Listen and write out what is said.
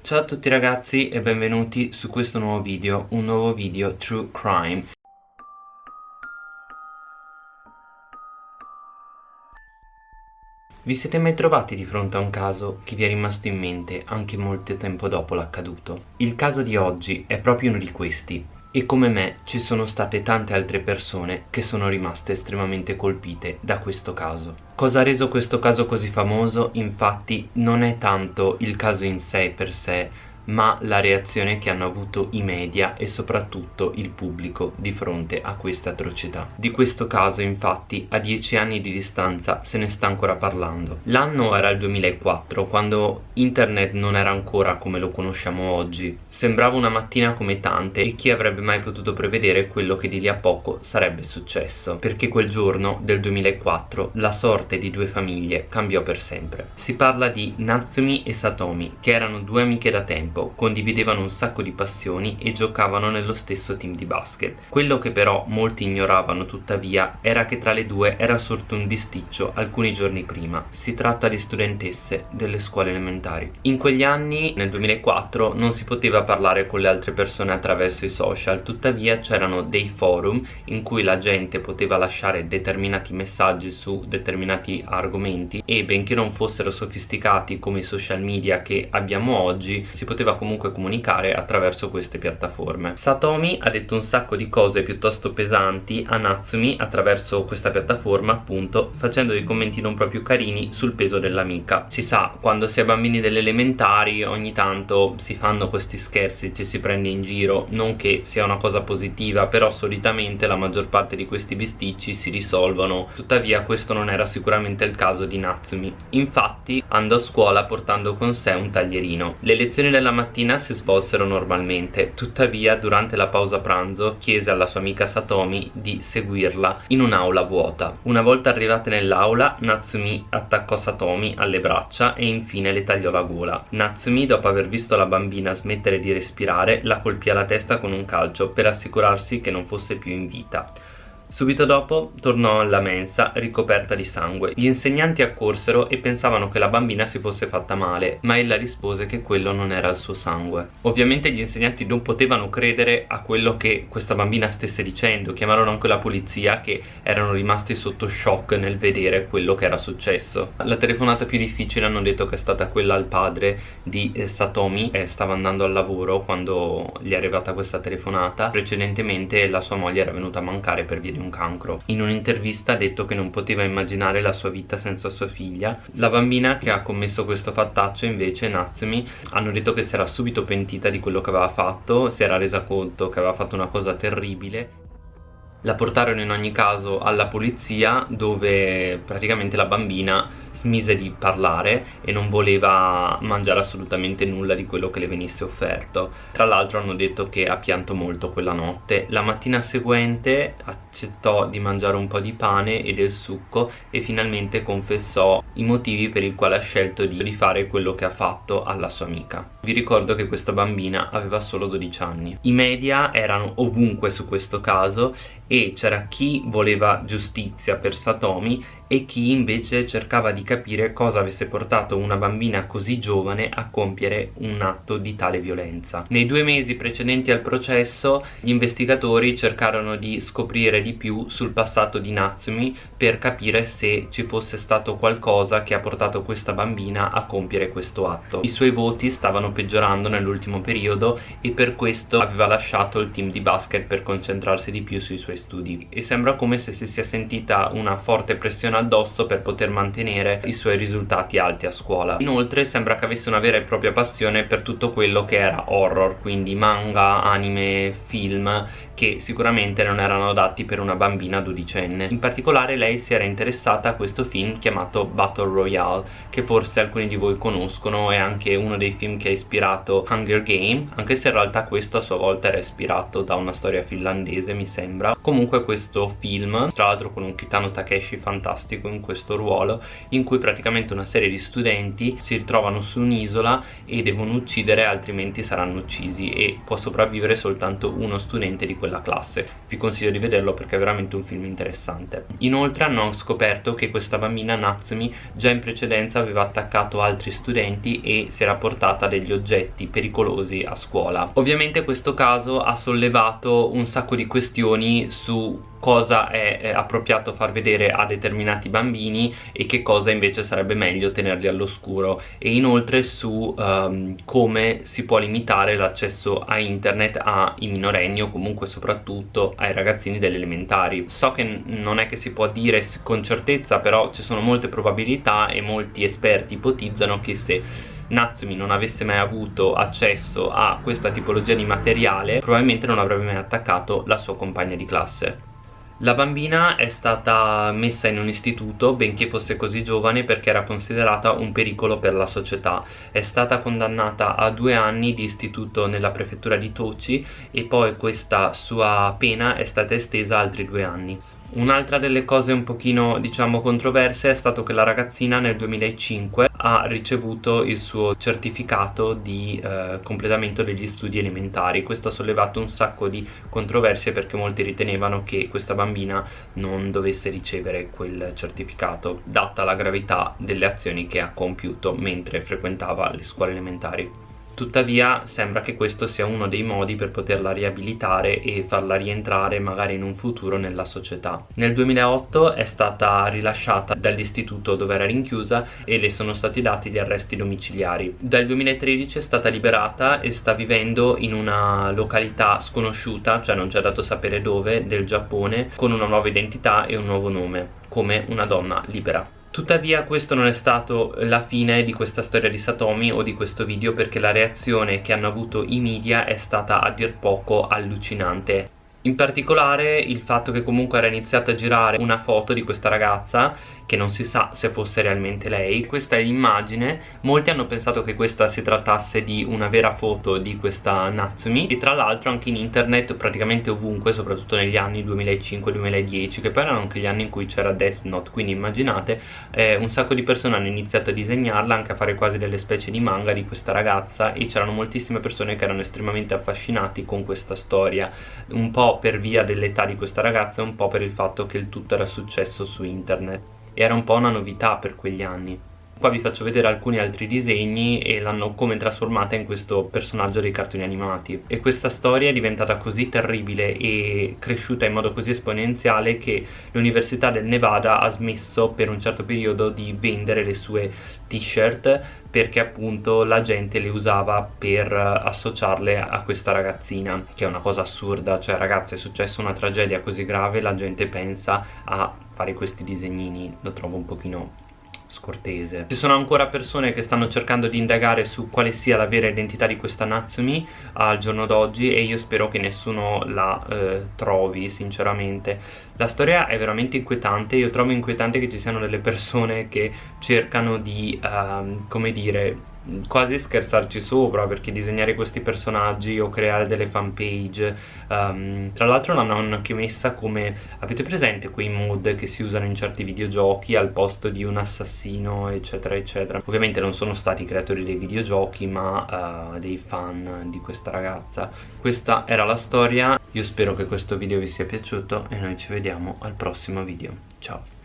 Ciao a tutti ragazzi e benvenuti su questo nuovo video, un nuovo video True Crime Vi siete mai trovati di fronte a un caso che vi è rimasto in mente anche molto tempo dopo l'accaduto? Il caso di oggi è proprio uno di questi e come me ci sono state tante altre persone che sono rimaste estremamente colpite da questo caso. Cosa ha reso questo caso così famoso? Infatti non è tanto il caso in sé per sé, ma la reazione che hanno avuto i media e soprattutto il pubblico di fronte a questa atrocità. Di questo caso infatti a dieci anni di distanza se ne sta ancora parlando. L'anno era il 2004 quando internet non era ancora come lo conosciamo oggi. Sembrava una mattina come tante e chi avrebbe mai potuto prevedere quello che di lì a poco sarebbe successo perché quel giorno del 2004 la sorte di due famiglie cambiò per sempre. Si parla di Natsumi e Satomi che erano due amiche da tempo tempo, condividevano un sacco di passioni e giocavano nello stesso team di basket. Quello che però molti ignoravano tuttavia era che tra le due era sorto un bisticcio alcuni giorni prima. Si tratta di studentesse delle scuole elementari. In quegli anni, nel 2004, non si poteva parlare con le altre persone attraverso i social, tuttavia c'erano dei forum in cui la gente poteva lasciare determinati messaggi su determinati argomenti e benché non fossero sofisticati come i social media che abbiamo oggi, si poteva poteva comunque comunicare attraverso queste piattaforme. Satomi ha detto un sacco di cose piuttosto pesanti a Natsumi attraverso questa piattaforma appunto facendo dei commenti non proprio carini sul peso dell'amica. Si sa quando si è bambini delle elementari ogni tanto si fanno questi scherzi ci si prende in giro non che sia una cosa positiva però solitamente la maggior parte di questi bisticci si risolvono. Tuttavia questo non era sicuramente il caso di Natsumi. Infatti andò a scuola portando con sé un taglierino. Le lezioni della mattina si svolsero normalmente, tuttavia durante la pausa pranzo chiese alla sua amica Satomi di seguirla in un'aula vuota. Una volta arrivate nell'aula, Natsumi attaccò Satomi alle braccia e infine le tagliò la gola. Natsumi, dopo aver visto la bambina smettere di respirare, la colpì alla testa con un calcio per assicurarsi che non fosse più in vita. Subito dopo tornò alla mensa ricoperta di sangue. Gli insegnanti accorsero e pensavano che la bambina si fosse fatta male, ma ella rispose che quello non era il suo sangue. Ovviamente gli insegnanti non potevano credere a quello che questa bambina stesse dicendo, chiamarono anche la polizia che erano rimasti sotto shock nel vedere quello che era successo. La telefonata più difficile hanno detto che è stata quella al padre di eh, Satomi, e stava andando al lavoro quando gli è arrivata questa telefonata. Precedentemente la sua moglie era venuta a mancare per via di un cancro. In un'intervista ha detto che non poteva immaginare la sua vita senza sua figlia. La bambina che ha commesso questo fattaccio invece, Natsumi, hanno detto che si era subito pentita di quello che aveva fatto, si era resa conto che aveva fatto una cosa terribile la portarono in ogni caso alla polizia dove praticamente la bambina smise di parlare e non voleva mangiare assolutamente nulla di quello che le venisse offerto. Tra l'altro hanno detto che ha pianto molto quella notte. La mattina seguente accettò di mangiare un po' di pane e del succo e finalmente confessò i motivi per i quali ha scelto di fare quello che ha fatto alla sua amica. Vi ricordo che questa bambina aveva solo 12 anni. I media erano ovunque su questo caso e c'era chi voleva giustizia per Satomi e chi invece cercava di capire cosa avesse portato una bambina così giovane a compiere un atto di tale violenza. Nei due mesi precedenti al processo gli investigatori cercarono di scoprire di più sul passato di Natsumi per capire se ci fosse stato qualcosa che ha portato questa bambina a compiere questo atto. I suoi voti stavano peggiorando nell'ultimo periodo e per questo aveva lasciato il team di basket per concentrarsi di più sui suoi studi e sembra come se si sia sentita una forte pressione addosso per poter mantenere i suoi risultati alti a scuola. Inoltre sembra che avesse una vera e propria passione per tutto quello che era horror quindi manga, anime, film che sicuramente non erano adatti per una bambina dodicenne. In particolare lei si era interessata a questo film chiamato Battle Royale che forse alcuni di voi conoscono è anche uno dei film che ha ispirato Hunger Game anche se in realtà questo a sua volta era ispirato da una storia finlandese mi sembra comunque questo film tra l'altro con un Kitano Takeshi fantastico in questo ruolo in cui praticamente una serie di studenti si ritrovano su un'isola e devono uccidere altrimenti saranno uccisi e può sopravvivere soltanto uno studente di quella classe. Vi consiglio di vederlo perché è veramente un film interessante. Inoltre hanno scoperto che questa bambina Natsumi già in precedenza aveva attaccato altri studenti e si era portata degli oggetti pericolosi a scuola. Ovviamente questo caso ha sollevato un sacco di questioni su cosa è, è appropriato far vedere a determinati bambini e che cosa invece sarebbe meglio tenerli all'oscuro. E inoltre su um, come si può limitare l'accesso a internet ai minorenni o comunque soprattutto ai ragazzini delle elementari. So che non è che si può dire con certezza però ci sono molte probabilità e molti esperti ipotizzano che se Natsumi non avesse mai avuto accesso a questa tipologia di materiale probabilmente non avrebbe mai attaccato la sua compagna di classe la bambina è stata messa in un istituto benché fosse così giovane perché era considerata un pericolo per la società. È stata condannata a due anni di istituto nella prefettura di Tochi e poi questa sua pena è stata estesa altri due anni. Un'altra delle cose un pochino diciamo controverse è stato che la ragazzina nel 2005 ha ricevuto il suo certificato di eh, completamento degli studi elementari. Questo ha sollevato un sacco di controversie perché molti ritenevano che questa bambina non dovesse ricevere quel certificato data la gravità delle azioni che ha compiuto mentre frequentava le scuole elementari tuttavia sembra che questo sia uno dei modi per poterla riabilitare e farla rientrare magari in un futuro nella società. Nel 2008 è stata rilasciata dall'istituto dove era rinchiusa e le sono stati dati gli arresti domiciliari. Dal 2013 è stata liberata e sta vivendo in una località sconosciuta, cioè non ci ha dato sapere dove, del Giappone, con una nuova identità e un nuovo nome, come una donna libera. Tuttavia questo non è stato la fine di questa storia di Satomi o di questo video perché la reazione che hanno avuto i media è stata a dir poco allucinante in particolare il fatto che comunque era iniziata a girare una foto di questa ragazza che non si sa se fosse realmente lei questa è l'immagine molti hanno pensato che questa si trattasse di una vera foto di questa Natsumi e tra l'altro anche in internet praticamente ovunque soprattutto negli anni 2005-2010 che poi erano anche gli anni in cui c'era Death Note. Quindi immaginate eh, un sacco di persone hanno iniziato a disegnarla anche a fare quasi delle specie di manga di questa ragazza e c'erano moltissime persone che erano estremamente affascinati con questa storia. Un po' per via dell'età di questa ragazza e un po' per il fatto che il tutto era successo su internet. Era un po' una novità per quegli anni Qua vi faccio vedere alcuni altri disegni e l'hanno come trasformata in questo personaggio dei cartoni animati. E questa storia è diventata così terribile e cresciuta in modo così esponenziale che l'Università del Nevada ha smesso per un certo periodo di vendere le sue t-shirt perché appunto la gente le usava per associarle a questa ragazzina che è una cosa assurda cioè ragazzi è successa una tragedia così grave la gente pensa a fare questi disegnini lo trovo un pochino scortese. Ci sono ancora persone che stanno cercando di indagare su quale sia la vera identità di questa Natsumi al giorno d'oggi e io spero che nessuno la eh, trovi sinceramente. La storia è veramente inquietante io trovo inquietante che ci siano delle persone che cercano di uh, come dire quasi scherzarci sopra perché disegnare questi personaggi o creare delle fanpage um, tra l'altro l'hanno anche messa come avete presente quei mod che si usano in certi videogiochi al posto di un assassino eccetera eccetera? Ovviamente non sono stati creatori dei videogiochi ma uh, dei fan di questa ragazza. Questa era la storia io spero che questo video vi sia piaciuto e noi ci vediamo al prossimo video. Ciao